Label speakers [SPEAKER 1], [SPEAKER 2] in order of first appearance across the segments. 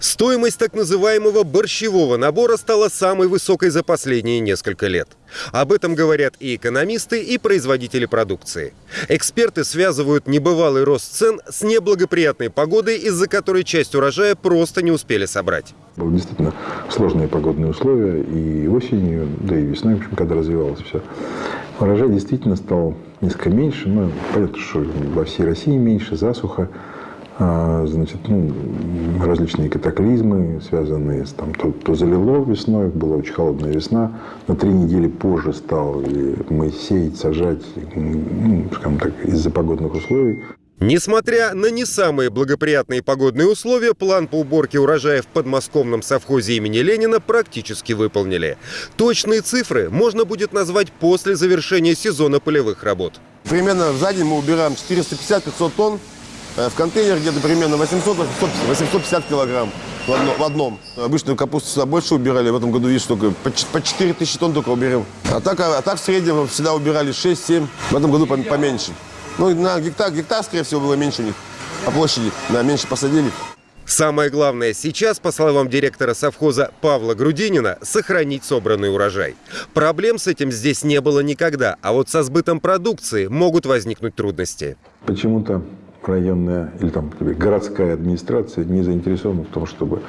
[SPEAKER 1] Стоимость так называемого борщевого набора стала самой высокой за последние несколько лет. Об этом говорят и экономисты, и производители продукции. Эксперты связывают небывалый рост цен с неблагоприятной погодой, из-за которой часть урожая просто не успели собрать.
[SPEAKER 2] Были действительно сложные погодные условия и осенью, да и весной, в общем, когда развивалось все. Урожай действительно стал несколько меньше, но понятно, что во всей России меньше, засуха. А, значит, ну, различные катаклизмы, связанные с там, то, то залило весной, была очень холодная весна, на три недели позже стал мы сеять, сажать, ну, скажем так, из-за погодных условий.
[SPEAKER 1] Несмотря на не самые благоприятные погодные условия, план по уборке урожая в подмосковном совхозе имени Ленина практически выполнили. Точные цифры можно будет назвать после завершения сезона полевых работ.
[SPEAKER 3] Примерно за день мы убираем 450-500 тонн в контейнер где-то примерно 800-850 килограмм в, одно, в одном. Обычно капусту сюда больше убирали, в этом году, видишь, только по, по 4 тысячи тонн только уберем. А так, а так в среднем всегда убирали 6-7, в этом году поменьше. Ну, на гектар, гектар, скорее всего, было меньше у них по площади, да, меньше посадили.
[SPEAKER 1] Самое главное сейчас, по словам директора совхоза Павла Грудинина, сохранить собранный урожай. Проблем с этим здесь не было никогда, а вот со сбытом продукции могут возникнуть трудности.
[SPEAKER 2] Почему-то районная или там городская администрация не заинтересована в том, чтобы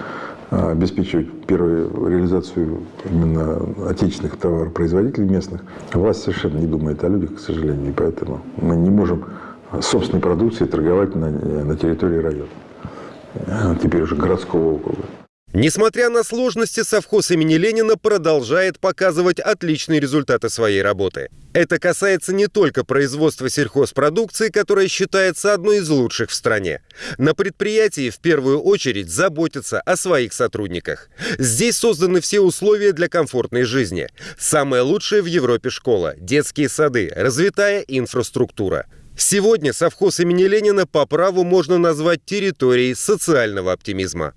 [SPEAKER 2] а, обеспечивать первую реализацию именно отечественных товаропроизводителей местных. Власть совершенно не думает о людях, к сожалению, и поэтому мы не можем собственной продукцией торговать на, на территории района, а, теперь уже городского округа.
[SPEAKER 1] Несмотря на сложности, совхоз имени Ленина продолжает показывать отличные результаты своей работы. Это касается не только производства сельхозпродукции, которая считается одной из лучших в стране. На предприятии в первую очередь заботятся о своих сотрудниках. Здесь созданы все условия для комфортной жизни. Самая лучшая в Европе школа, детские сады, развитая инфраструктура. Сегодня совхоз имени Ленина по праву можно назвать территорией социального оптимизма.